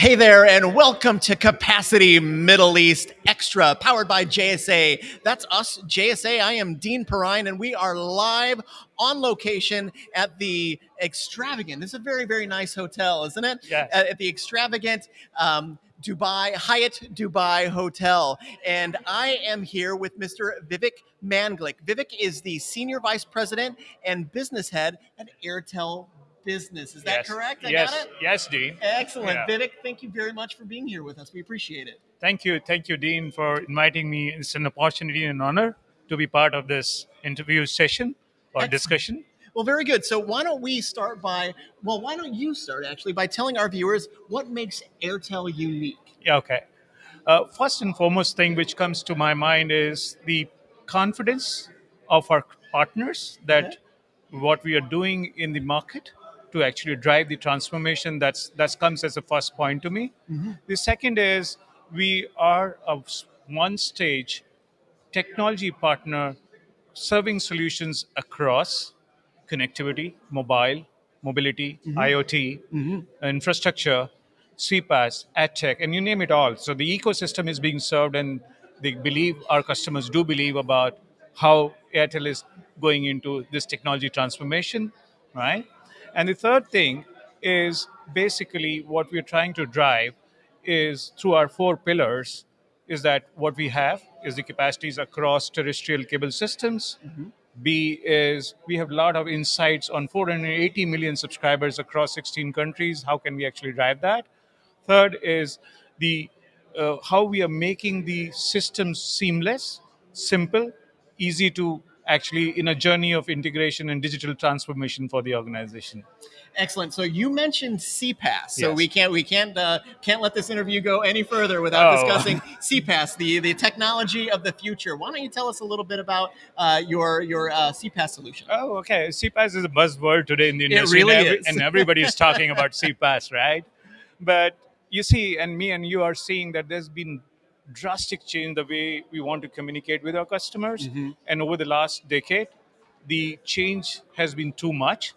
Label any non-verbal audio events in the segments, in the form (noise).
Hey there, and welcome to Capacity Middle East Extra, powered by JSA. That's us, JSA. I am Dean Perrine, and we are live on location at the extravagant. This is a very, very nice hotel, isn't it? Yeah. At, at the extravagant um, Dubai Hyatt Dubai Hotel, and I am here with Mr. Vivek Manglik. Vivek is the senior vice president and business head at Airtel Business. Is that yes. correct? I yes. got it. Yes, Dean. Excellent. Yeah. Vivek, thank you very much for being here with us. We appreciate it. Thank you. Thank you, Dean, for inviting me. It's an opportunity and an honor to be part of this interview session or Excellent. discussion. Well, very good. So, why don't we start by, well, why don't you start actually by telling our viewers what makes Airtel unique? Yeah, okay. Uh, first and foremost thing which comes to my mind is the confidence of our partners that what we are doing in the market to actually drive the transformation that's that comes as a first point to me mm-hmm. the second is we are a one stage technology partner serving solutions across connectivity, mobile, mobility, mm-hmm. IoT, mm-hmm. infrastructure, CPaaS, AdTech, and you name it all. So the ecosystem is being served, and they believe our customers do believe about how Airtel is going into this technology transformation, right? And the third thing is basically what we're trying to drive is through our four pillars is that what we have is the capacities across terrestrial cable systems. B is we have a lot of insights on 480 million subscribers across 16 countries. How can we actually drive that? Third is the uh, how we are making the systems seamless, simple, easy to actually in a journey of integration and digital transformation for the organization. Excellent. So you mentioned CPaaS. So Yes. we can't we can't uh, can't let this interview go any further without Oh. discussing (laughs) CPaaS, the the technology of the future. Why don't you tell us a little bit about uh, your your uh, CPaaS solution? Oh, okay. CPaaS is a buzzword today in the It industry, really and, every- is. and everybody is talking about (laughs) CPaaS, right? But you see, and me and you are seeing that there's been drastic change the way we want to communicate with our customers, Mm-hmm. and over the last decade, the change has been too much,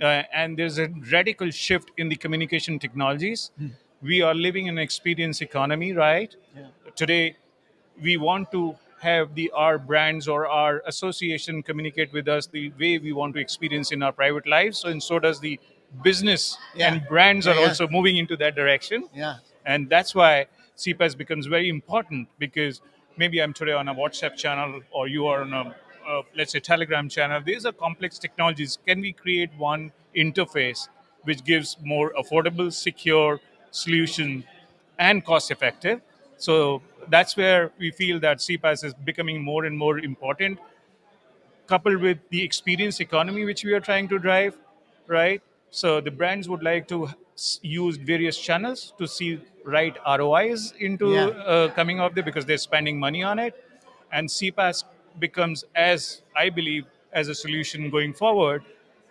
uh, and there's a radical shift in the communication technologies. Hmm. We are living in an experience economy, right? Today, we want to have the our brands or our association communicate with us the way we want to experience in our private lives so and so does the business Yeah. and brands are Yeah, yeah. also moving into that direction Yeah. and that's why CPaaS becomes very important because maybe i'm today on a whatsapp channel or you are on a let's say telegram channel. These are complex technologies. Can we create one interface which gives more affordable secure solution and cost effective? So that's where we feel that CPaaS is becoming more and more important coupled with the experience economy which we are trying to drive right? So the brands would like to s- use various channels to see right rois into Yeah. uh, coming out there because they're spending money on it and CPaaS becomes as i believe as a solution going forward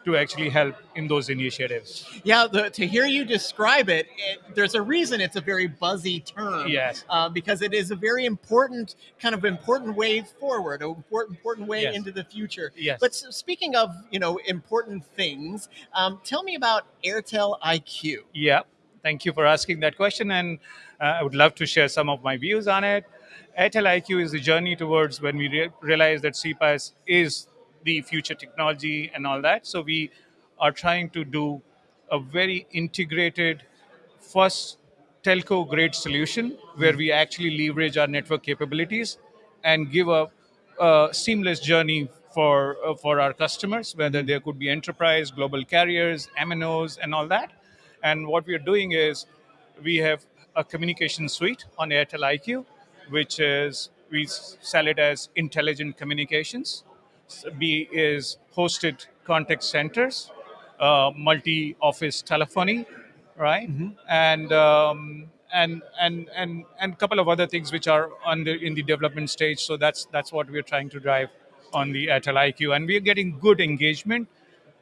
to actually help in those initiatives Yeah, the, to hear you describe it, it, there's a reason it's a very buzzy term. Yes. Uh, because it is a very important, kind of important way forward, an important, important way Yes. into the future. Yes. But s- speaking of, you know, important things, um, tell me about Airtel IQ. Yeah, thank you for asking that question, and uh, I would love to share some of my views on it. Airtel IQ is the journey towards when we re- realize that CPaaS is the future technology and all that. So we are trying to do a very integrated, first telco grade solution where we actually leverage our network capabilities and give a, a seamless journey for uh, for our customers whether there could be enterprise global carriers mnos and all that and what we are doing is we have a communication suite on airtel iq which is we sell it as intelligent communications B is hosted contact centers, uh, multi-office telephony, right? And um, and and and and a couple of other things which are on the in the development stage. So that's that's what we're trying to drive on the Airtel IQ, and we're getting good engagement.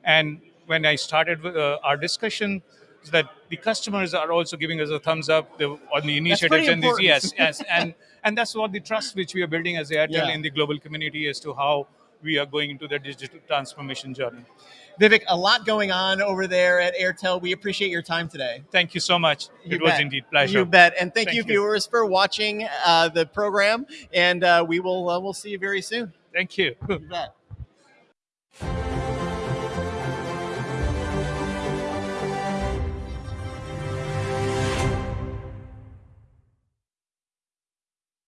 And when I started with, uh, our discussion, that the customers are also giving us a thumbs up the, on the initiatives and this, yes, yes, and and that's what the trust which we are building as Airtel Yeah. in the global community as to how we are going into the digital transformation journey. Vivek, a lot going on over there at Airtel. We appreciate your time today. Thank you so much. You it was bet. indeed pleasure. You bet, and thank, Thank you, you. viewers, for watching uh, the program. And uh, we will uh, we'll see you very soon. Thank you. You bet.